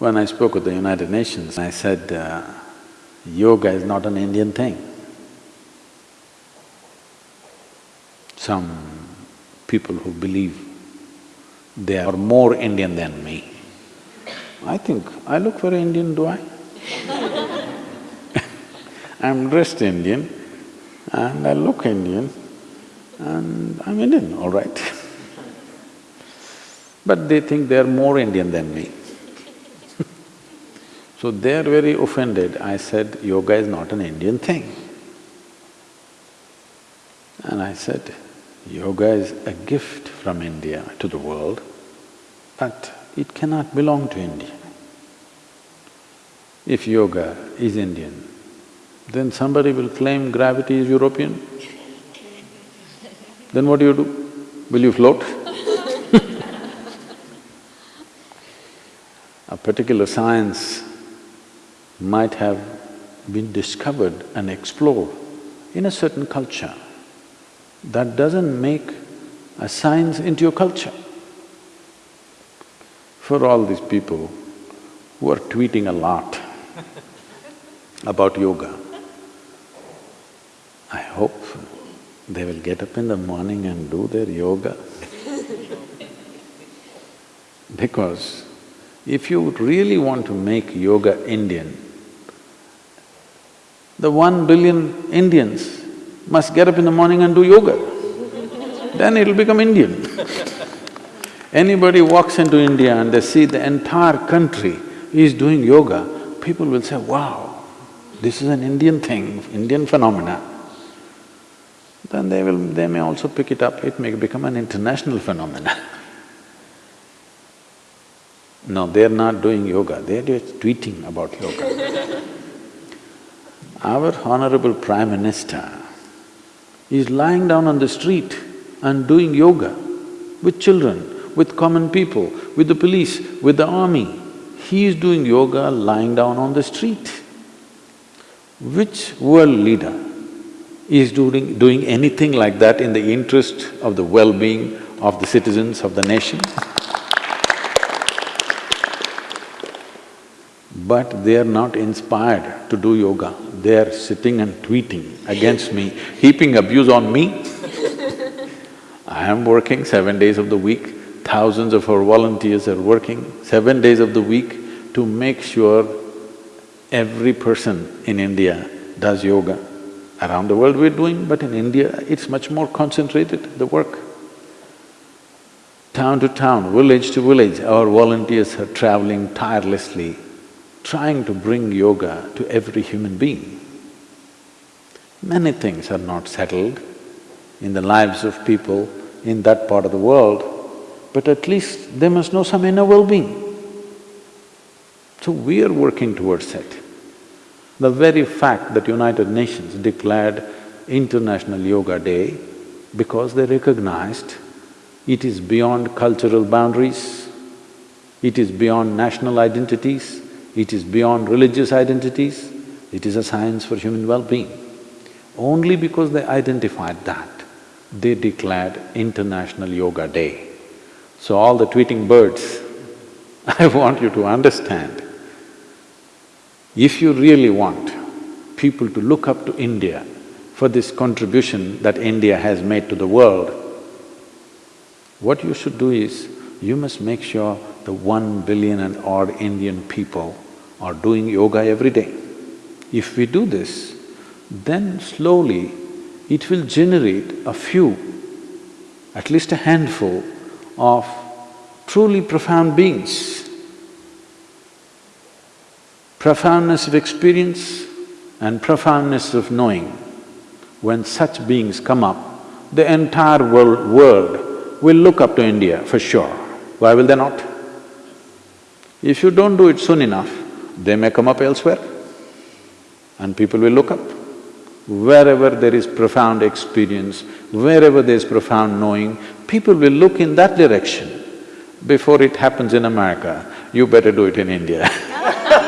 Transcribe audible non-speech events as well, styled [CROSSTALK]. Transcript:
When I spoke at the United Nations, I said, uh, yoga is not an Indian thing. Some people who believe they are more Indian than me. I think, I look very Indian, do I? [LAUGHS] I'm dressed Indian and I look Indian and I'm Indian, all right. [LAUGHS] but they think they are more Indian than me. So they're very offended. I said, yoga is not an Indian thing. And I said, yoga is a gift from India to the world, but it cannot belong to India. If yoga is Indian, then somebody will claim gravity is European. Then what do you do? Will you float? [LAUGHS] a particular science might have been discovered and explored in a certain culture. That doesn't make a science into your culture. For all these people who are tweeting a lot [LAUGHS] about yoga, I hope they will get up in the morning and do their yoga. [LAUGHS] because if you really want to make yoga Indian, the one billion Indians must get up in the morning and do yoga, then it'll become Indian. Anybody walks into India and they see the entire country is doing yoga, people will say, wow, this is an Indian thing, Indian phenomena. Then they will… they may also pick it up, it may become an international phenomena. [LAUGHS] no, they're not doing yoga, they're just tweeting about yoga. Our honorable Prime Minister is lying down on the street and doing yoga with children, with common people, with the police, with the army. He is doing yoga lying down on the street. Which world leader is doing… doing anything like that in the interest of the well-being of the citizens of the nation? But they are not inspired to do yoga. They are sitting and tweeting against me, heaping abuse on me. [LAUGHS] I am working seven days of the week, thousands of our volunteers are working seven days of the week to make sure every person in India does yoga. Around the world we're doing, but in India it's much more concentrated, the work. Town to town, village to village, our volunteers are traveling tirelessly trying to bring yoga to every human being. Many things are not settled in the lives of people in that part of the world, but at least they must know some inner well-being. So we are working towards it. The very fact that United Nations declared International Yoga Day because they recognized it is beyond cultural boundaries, it is beyond national identities, it is beyond religious identities, it is a science for human well-being. Only because they identified that, they declared International Yoga Day. So all the tweeting birds, [LAUGHS] I want you to understand, if you really want people to look up to India for this contribution that India has made to the world, what you should do is, you must make sure the one billion and odd Indian people are doing yoga every day. If we do this, then slowly it will generate a few, at least a handful of truly profound beings. Profoundness of experience and profoundness of knowing. When such beings come up, the entire world, world will look up to India for sure. Why will they not? If you don't do it soon enough, they may come up elsewhere and people will look up. Wherever there is profound experience, wherever there is profound knowing, people will look in that direction. Before it happens in America, you better do it in India [LAUGHS]